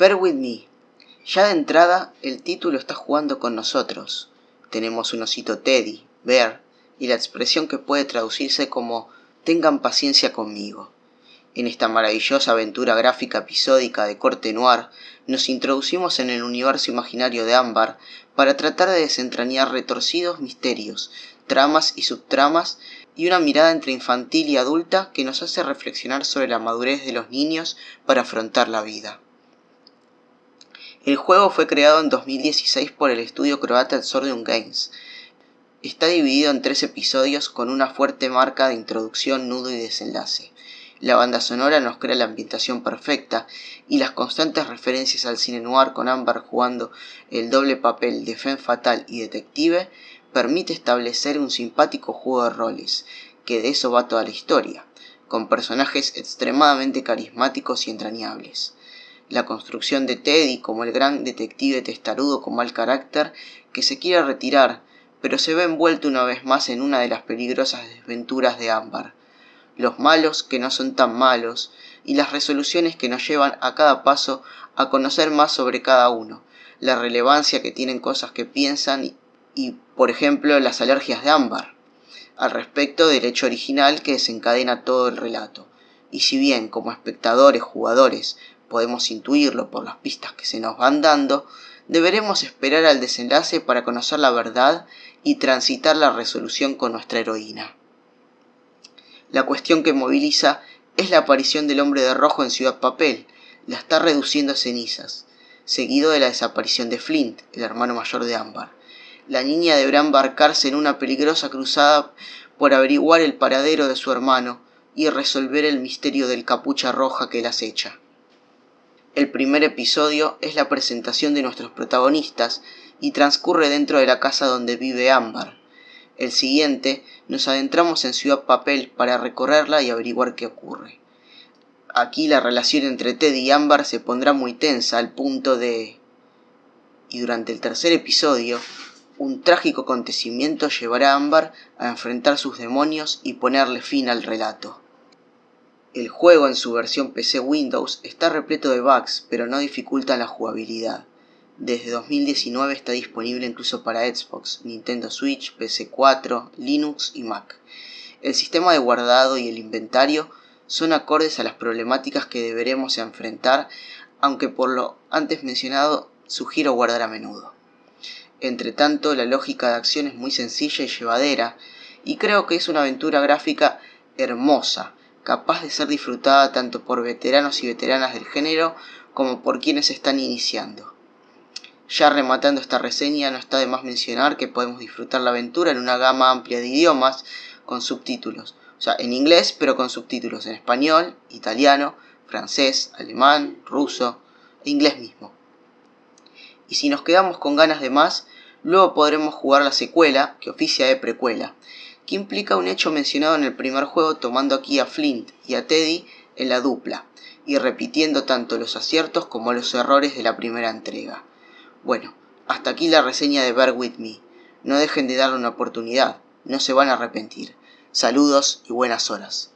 Bear With Me. Ya de entrada, el título está jugando con nosotros. Tenemos un osito Teddy, Bear, y la expresión que puede traducirse como tengan paciencia conmigo. En esta maravillosa aventura gráfica episódica de corte noir, nos introducimos en el universo imaginario de Ámbar para tratar de desentrañar retorcidos misterios, tramas y subtramas y una mirada entre infantil y adulta que nos hace reflexionar sobre la madurez de los niños para afrontar la vida. El juego fue creado en 2016 por el estudio croata Exordium Games. Está dividido en tres episodios con una fuerte marca de introducción, nudo y desenlace. La banda sonora nos crea la ambientación perfecta y las constantes referencias al cine noir con Amber jugando el doble papel de femme fatal y detective permite establecer un simpático juego de roles, que de eso va toda la historia, con personajes extremadamente carismáticos y entrañables la construcción de Teddy como el gran detective testarudo con mal carácter que se quiere retirar, pero se ve envuelto una vez más en una de las peligrosas desventuras de Ámbar. Los malos que no son tan malos, y las resoluciones que nos llevan a cada paso a conocer más sobre cada uno, la relevancia que tienen cosas que piensan y, por ejemplo, las alergias de Ámbar, al respecto del hecho original que desencadena todo el relato. Y si bien como espectadores, jugadores, podemos intuirlo por las pistas que se nos van dando, deberemos esperar al desenlace para conocer la verdad y transitar la resolución con nuestra heroína. La cuestión que moviliza es la aparición del hombre de rojo en Ciudad Papel, la está reduciendo a cenizas, seguido de la desaparición de Flint, el hermano mayor de Ámbar. La niña deberá embarcarse en una peligrosa cruzada por averiguar el paradero de su hermano y resolver el misterio del capucha roja que la acecha. El primer episodio es la presentación de nuestros protagonistas y transcurre dentro de la casa donde vive Ámbar. El siguiente nos adentramos en Ciudad Papel para recorrerla y averiguar qué ocurre. Aquí la relación entre Ted y Ámbar se pondrá muy tensa al punto de... Y durante el tercer episodio, un trágico acontecimiento llevará a Ámbar a enfrentar sus demonios y ponerle fin al relato. El juego en su versión PC Windows está repleto de bugs, pero no dificultan la jugabilidad. Desde 2019 está disponible incluso para Xbox, Nintendo Switch, PC4, Linux y Mac. El sistema de guardado y el inventario son acordes a las problemáticas que deberemos enfrentar, aunque por lo antes mencionado sugiero guardar a menudo. Entre tanto, la lógica de acción es muy sencilla y llevadera, y creo que es una aventura gráfica hermosa, capaz de ser disfrutada tanto por veteranos y veteranas del género como por quienes están iniciando. Ya rematando esta reseña, no está de más mencionar que podemos disfrutar la aventura en una gama amplia de idiomas con subtítulos. O sea, en inglés, pero con subtítulos en español, italiano, francés, alemán, ruso e inglés mismo. Y si nos quedamos con ganas de más, luego podremos jugar la secuela, que oficia de precuela, que implica un hecho mencionado en el primer juego tomando aquí a Flint y a Teddy en la dupla, y repitiendo tanto los aciertos como los errores de la primera entrega. Bueno, hasta aquí la reseña de Bear With Me. No dejen de darle una oportunidad, no se van a arrepentir. Saludos y buenas horas.